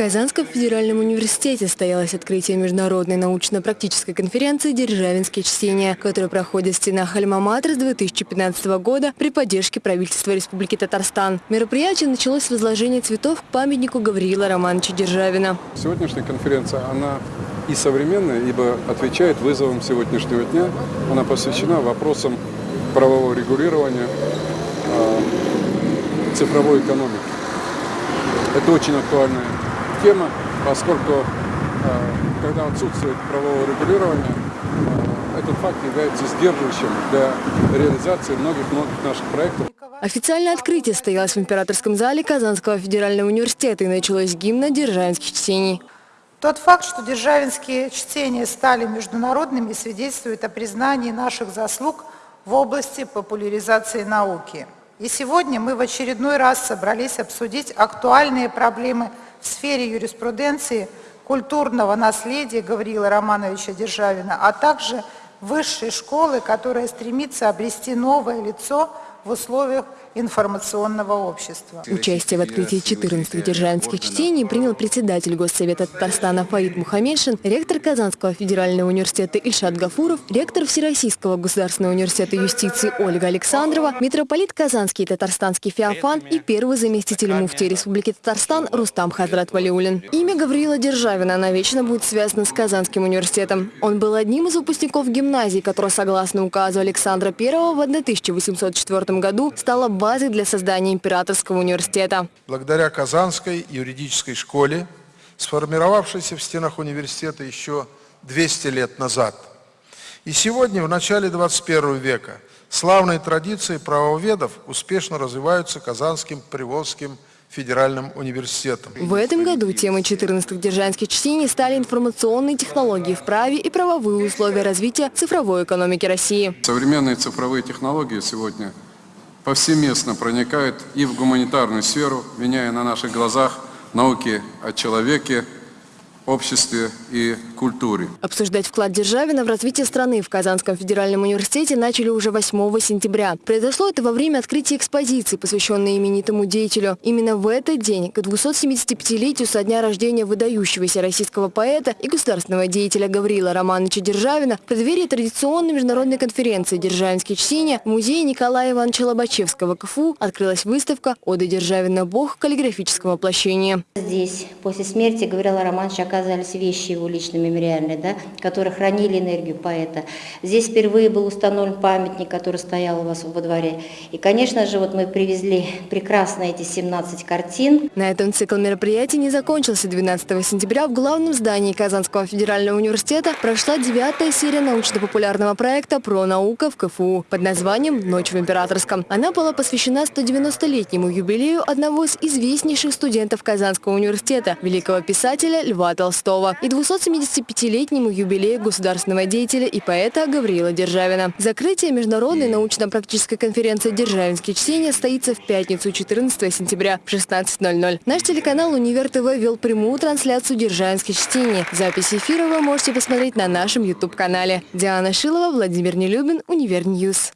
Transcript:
Казанском федеральном университете состоялось открытие международной научно-практической конференции «Державинские чтения», которая проходит в стенах Альма-Матер с 2015 года при поддержке правительства Республики Татарстан. Мероприятие началось с возложения цветов к памятнику Гавриила Романовича Державина. Сегодняшняя конференция, она и современная, ибо отвечает вызовам сегодняшнего дня. Она посвящена вопросам правового регулирования а, цифровой экономики. Это очень актуальная тема, поскольку э, когда отсутствует правового регулирования, э, этот факт является сдерживающим для реализации многих-многих наших проектов. Официальное открытие состоялось в императорском зале Казанского федерального университета и началось гимна державинских чтений. Тот факт, что державинские чтения стали международными, свидетельствует о признании наших заслуг в области популяризации науки. И сегодня мы в очередной раз собрались обсудить актуальные проблемы в сфере юриспруденции, культурного наследия Гавриила Романовича Державина, а также высшей школы, которая стремится обрести новое лицо в условиях информационного общества. Участие в открытии 14 державинских чтений принял председатель Госсовета Татарстана Фаид Мухаммедшин, ректор Казанского федерального университета Ильшат Гафуров, ректор Всероссийского государственного университета юстиции Ольга Александрова, митрополит Казанский и Татарстанский Феофан и первый заместитель муфтии Республики Татарстан Рустам Хазрат Валиулин. Имя Гавриила Державина навечно будет связано с Казанским университетом. Он был одним из выпускников гимназии, которая, согласно указу Александра I в 1804 году стала базой для создания Императорского университета. Благодаря Казанской юридической школе, сформировавшейся в стенах университета еще 200 лет назад, и сегодня, в начале 21 века, славные традиции правоведов успешно развиваются Казанским Приволжским федеральным университетом. В этом году темой 14-х держанских чтений стали информационные технологии в праве и правовые условия развития цифровой экономики России. Современные цифровые технологии сегодня – повсеместно проникают и в гуманитарную сферу, меняя на наших глазах науки о человеке, обществе и культуре. Обсуждать вклад Державина в развитие страны в Казанском федеральном университете начали уже 8 сентября. Произошло это во время открытия экспозиции, посвященной именитому деятелю. Именно в этот день, к 275-летию со дня рождения выдающегося российского поэта и государственного деятеля Гаврила Романовича Державина, в преддверии традиционной международной конференции «Державинские чтения» в музее Николая Ивановича Лобачевского КФУ открылась выставка «Ода Державина. Бог каллиграфического воплощения». Здесь после смерти Гаврила Романовича оказались вещи его лично мемориальные, да, которые хранили энергию поэта. Здесь впервые был установлен памятник, который стоял у вас во дворе. И, конечно же, вот мы привезли прекрасно эти 17 картин. На этом цикл мероприятий не закончился. 12 сентября в главном здании Казанского федерального университета прошла девятая серия научно-популярного проекта «Про наука в КФУ» под названием «Ночь в Императорском». Она была посвящена 190-летнему юбилею одного из известнейших студентов Казанского университета, великого писателя Льва Толстого и 275-летнему юбилею государственного деятеля и поэта Гавриила Державина. Закрытие международной научно-практической конференции «Державинские чтения» состоится в пятницу 14 сентября в 16.00. Наш телеканал «Универ ТВ» вел прямую трансляцию «Державинских чтений». Запись эфира вы можете посмотреть на нашем YouTube-канале. Диана Шилова, Владимир Нелюбин, Univer News.